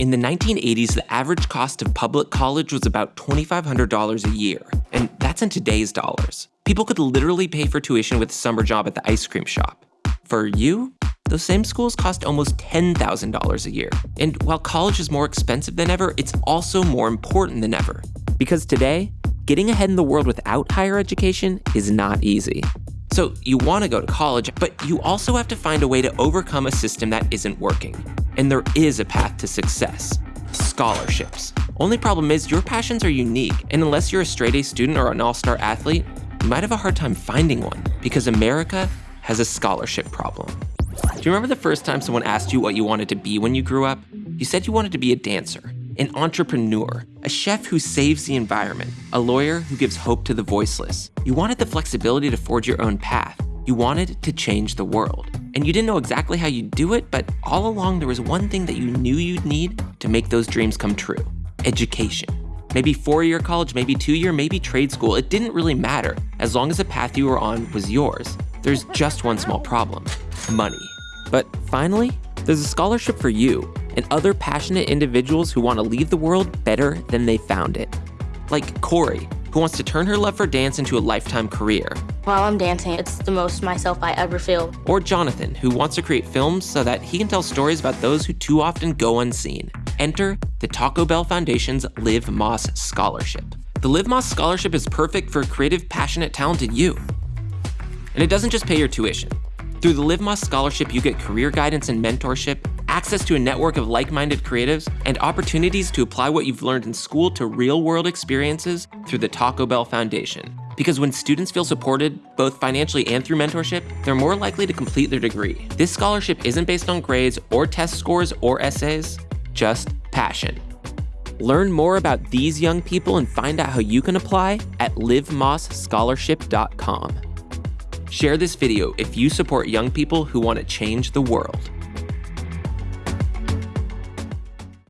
In the 1980s, the average cost of public college was about $2,500 a year, and that's in today's dollars. People could literally pay for tuition with a summer job at the ice cream shop. For you, those same schools cost almost $10,000 a year. And while college is more expensive than ever, it's also more important than ever. Because today, getting ahead in the world without higher education is not easy. So you want to go to college, but you also have to find a way to overcome a system that isn't working. And there is a path to success scholarships. Only problem is your passions are unique, and unless you're a straight A student or an all star athlete, you might have a hard time finding one because America has a scholarship problem. Do you remember the first time someone asked you what you wanted to be when you grew up? You said you wanted to be a dancer, an entrepreneur, a chef who saves the environment, a lawyer who gives hope to the voiceless. You wanted the flexibility to forge your own path. You wanted to change the world. And you didn't know exactly how you'd do it, but all along there was one thing that you knew you'd need to make those dreams come true education. Maybe four year college, maybe two year, maybe trade school. It didn't really matter as long as the path you were on was yours. There's just one small problem money. But finally, there's a scholarship for you and other passionate individuals who want to leave the world better than they found it. Like Corey, who wants to turn her love for dance into a lifetime career. While I'm dancing, it's the most myself I ever feel. Or Jonathan, who wants to create films so that he can tell stories about those who too often go unseen. Enter the Taco Bell Foundation's Live Más Scholarship. The Live Más Scholarship is perfect for creative, passionate, talented you. And it doesn't just pay your tuition. Through the Live Más Scholarship, you get career guidance and mentorship, access to a network of like-minded creatives, and opportunities to apply what you've learned in school to real-world experiences through the Taco Bell Foundation. Because when students feel supported, both financially and through mentorship, they're more likely to complete their degree. This scholarship isn't based on grades or test scores or essays, just passion. Learn more about these young people and find out how you can apply at livemasscholarship.com. Share this video if you support young people who want to change the world.